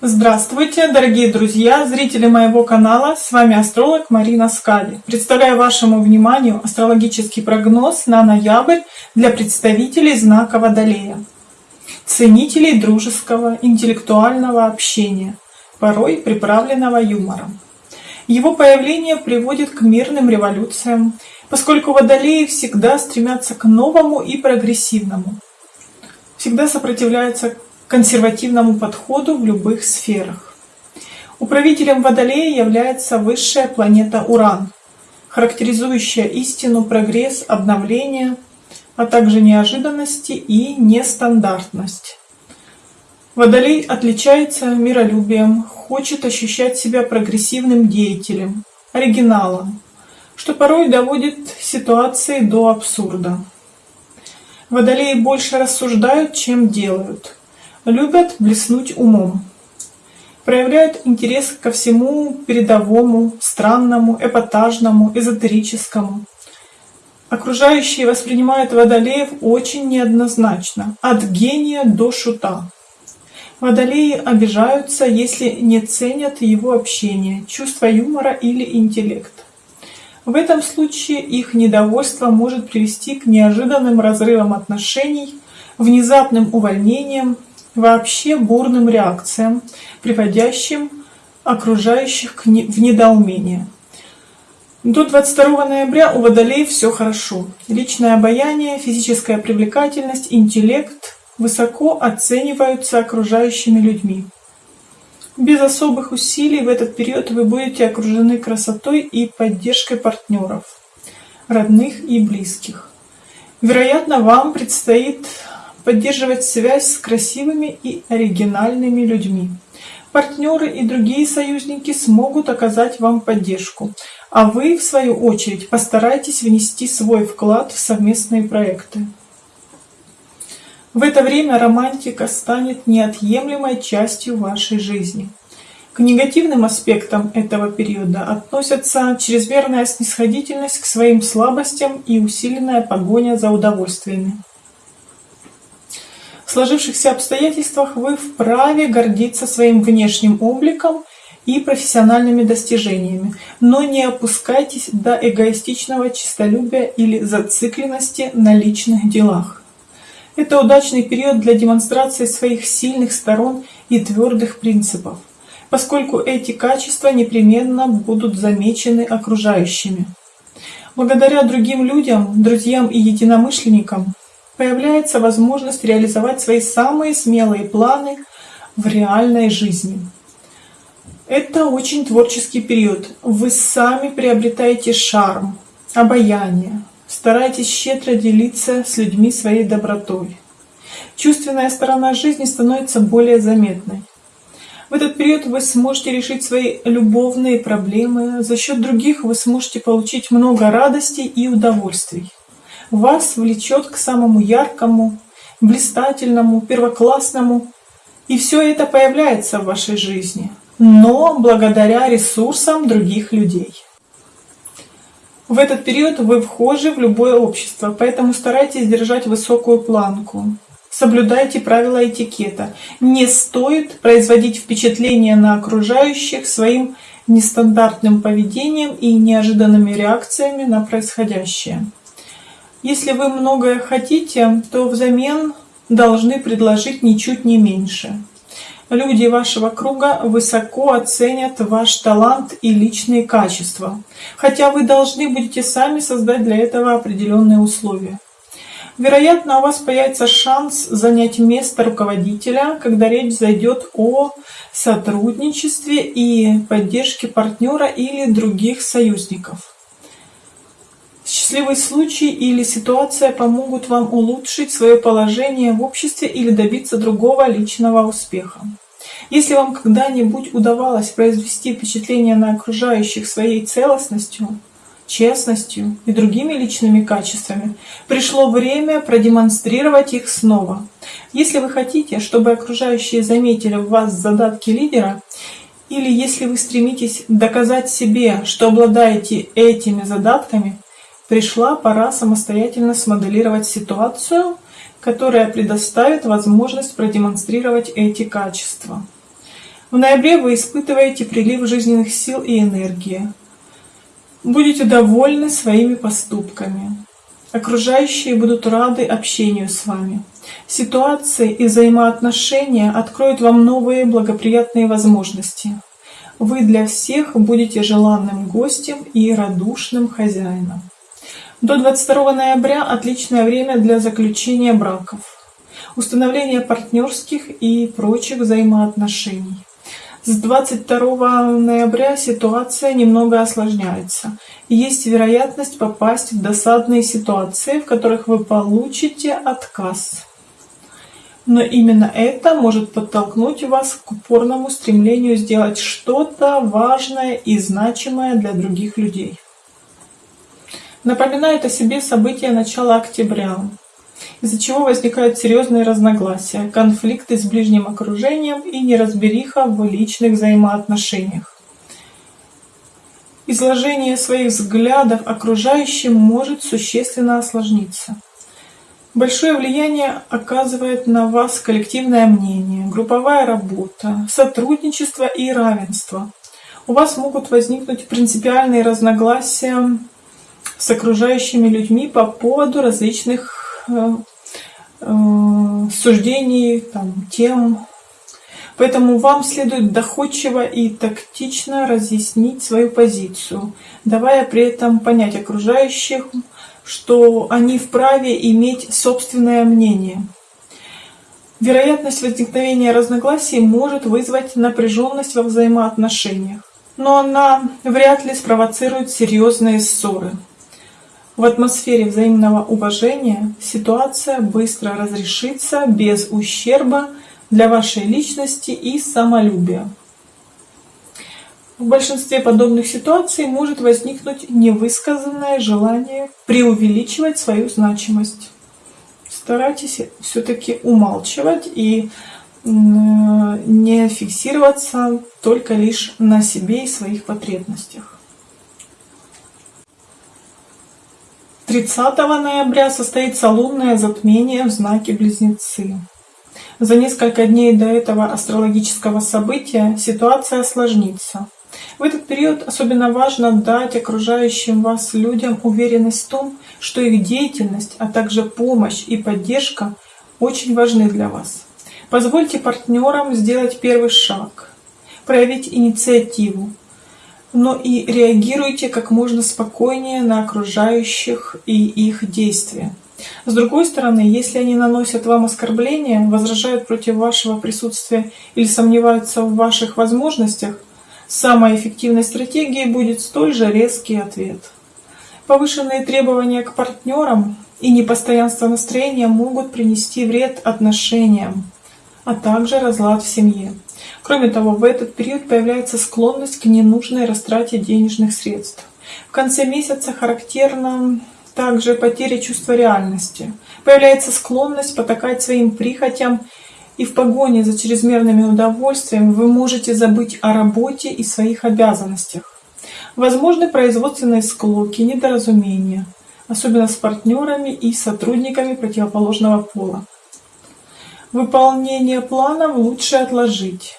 Здравствуйте, дорогие друзья, зрители моего канала, с вами астролог Марина Скади. Представляю вашему вниманию астрологический прогноз на ноябрь для представителей знака Водолея, ценителей дружеского, интеллектуального общения, порой приправленного юмором. Его появление приводит к мирным революциям, поскольку водолеи всегда стремятся к новому и прогрессивному, всегда сопротивляются консервативному подходу в любых сферах. Управителем Водолея является высшая планета Уран, характеризующая истину, прогресс, обновление, а также неожиданности и нестандартность. Водолей отличается миролюбием, хочет ощущать себя прогрессивным деятелем, оригиналом, что порой доводит ситуации до абсурда. Водолеи больше рассуждают, чем делают любят блеснуть умом, проявляют интерес ко всему передовому, странному, эпатажному, эзотерическому. Окружающие воспринимают водолеев очень неоднозначно, от гения до шута. Водолеи обижаются, если не ценят его общение, чувство юмора или интеллект. В этом случае их недовольство может привести к неожиданным разрывам отношений, внезапным увольнениям, вообще бурным реакциям, приводящим окружающих в недоумение. До 22 ноября у Водолей все хорошо. Личное обаяние, физическая привлекательность, интеллект высоко оцениваются окружающими людьми. Без особых усилий в этот период вы будете окружены красотой и поддержкой партнеров, родных и близких. Вероятно, вам предстоит поддерживать связь с красивыми и оригинальными людьми. Партнеры и другие союзники смогут оказать вам поддержку, а вы, в свою очередь, постарайтесь внести свой вклад в совместные проекты. В это время романтика станет неотъемлемой частью вашей жизни. К негативным аспектам этого периода относятся чрезмерная снисходительность к своим слабостям и усиленная погоня за удовольствиями. В сложившихся обстоятельствах вы вправе гордиться своим внешним обликом и профессиональными достижениями, но не опускайтесь до эгоистичного честолюбия или зацикленности на личных делах. Это удачный период для демонстрации своих сильных сторон и твердых принципов, поскольку эти качества непременно будут замечены окружающими. Благодаря другим людям, друзьям и единомышленникам появляется возможность реализовать свои самые смелые планы в реальной жизни. Это очень творческий период. Вы сами приобретаете шарм, обаяние, старайтесь щедро делиться с людьми своей добротой. Чувственная сторона жизни становится более заметной. В этот период вы сможете решить свои любовные проблемы, за счет других вы сможете получить много радости и удовольствий вас влечет к самому яркому, блистательному, первоклассному. И все это появляется в вашей жизни, но благодаря ресурсам других людей. В этот период вы вхожи в любое общество, поэтому старайтесь держать высокую планку. Соблюдайте правила этикета. Не стоит производить впечатление на окружающих своим нестандартным поведением и неожиданными реакциями на происходящее. Если вы многое хотите, то взамен должны предложить ничуть не меньше. Люди вашего круга высоко оценят ваш талант и личные качества, хотя вы должны будете сами создать для этого определенные условия. Вероятно, у вас появится шанс занять место руководителя, когда речь зайдет о сотрудничестве и поддержке партнера или других союзников. Счастливый случай или ситуация помогут вам улучшить свое положение в обществе или добиться другого личного успеха. Если вам когда-нибудь удавалось произвести впечатление на окружающих своей целостностью, честностью и другими личными качествами, пришло время продемонстрировать их снова. Если вы хотите, чтобы окружающие заметили в вас задатки лидера, или если вы стремитесь доказать себе, что обладаете этими задатками, Пришла пора самостоятельно смоделировать ситуацию, которая предоставит возможность продемонстрировать эти качества. В ноябре вы испытываете прилив жизненных сил и энергии. Будете довольны своими поступками. Окружающие будут рады общению с вами. Ситуации и взаимоотношения откроют вам новые благоприятные возможности. Вы для всех будете желанным гостем и радушным хозяином. До 22 ноября отличное время для заключения браков, установления партнерских и прочих взаимоотношений. С 22 ноября ситуация немного осложняется. Есть вероятность попасть в досадные ситуации, в которых вы получите отказ. Но именно это может подтолкнуть вас к упорному стремлению сделать что-то важное и значимое для других людей. Напоминает о себе события начала октября, из-за чего возникают серьезные разногласия, конфликты с ближним окружением и неразбериха в личных взаимоотношениях. Изложение своих взглядов окружающим может существенно осложниться. Большое влияние оказывает на вас коллективное мнение, групповая работа, сотрудничество и равенство. У вас могут возникнуть принципиальные разногласия с окружающими людьми по поводу различных э, э, суждений, там, тем. Поэтому вам следует доходчиво и тактично разъяснить свою позицию, давая при этом понять окружающих, что они вправе иметь собственное мнение. Вероятность возникновения разногласий может вызвать напряженность во взаимоотношениях, но она вряд ли спровоцирует серьезные ссоры. В атмосфере взаимного уважения ситуация быстро разрешится без ущерба для вашей личности и самолюбия. В большинстве подобных ситуаций может возникнуть невысказанное желание преувеличивать свою значимость. Старайтесь все-таки умалчивать и не фиксироваться только лишь на себе и своих потребностях. 30 ноября состоится лунное затмение в знаке Близнецы. За несколько дней до этого астрологического события ситуация осложнится. В этот период особенно важно дать окружающим вас людям уверенность в том, что их деятельность, а также помощь и поддержка очень важны для вас. Позвольте партнерам сделать первый шаг, проявить инициативу, но и реагируйте как можно спокойнее на окружающих и их действия. С другой стороны, если они наносят вам оскорбления, возражают против вашего присутствия или сомневаются в ваших возможностях, самой эффективной стратегией будет столь же резкий ответ. Повышенные требования к партнерам и непостоянство настроения могут принести вред отношениям, а также разлад в семье. Кроме того, в этот период появляется склонность к ненужной растрате денежных средств. В конце месяца характерна также потеря чувства реальности. Появляется склонность потакать своим прихотям, и в погоне за чрезмерными удовольствиями вы можете забыть о работе и своих обязанностях. Возможны производственные склоки, недоразумения, особенно с партнерами и сотрудниками противоположного пола. Выполнение планов лучше отложить.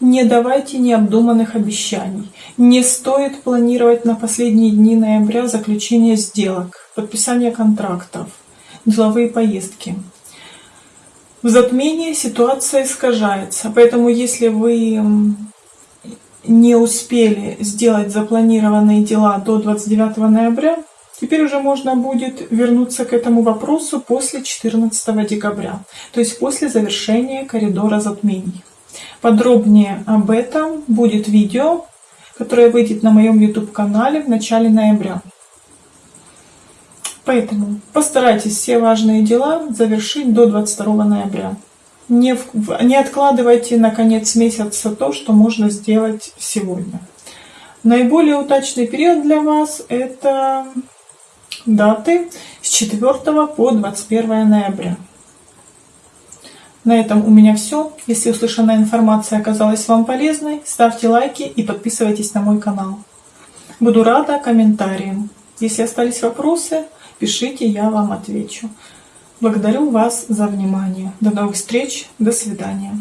Не давайте необдуманных обещаний. Не стоит планировать на последние дни ноября заключение сделок, подписание контрактов, деловые поездки. В затмении ситуация искажается, поэтому если вы не успели сделать запланированные дела до 29 ноября, теперь уже можно будет вернуться к этому вопросу после 14 декабря, то есть после завершения коридора затмений. Подробнее об этом будет видео, которое выйдет на моем YouTube-канале в начале ноября. Поэтому постарайтесь все важные дела завершить до 22 ноября. Не, не откладывайте на конец месяца то, что можно сделать сегодня. Наиболее удачный период для вас это даты с 4 по 21 ноября. На этом у меня все. Если услышанная информация оказалась вам полезной, ставьте лайки и подписывайтесь на мой канал. Буду рада комментариям. Если остались вопросы, пишите, я вам отвечу. Благодарю вас за внимание. До новых встреч. До свидания.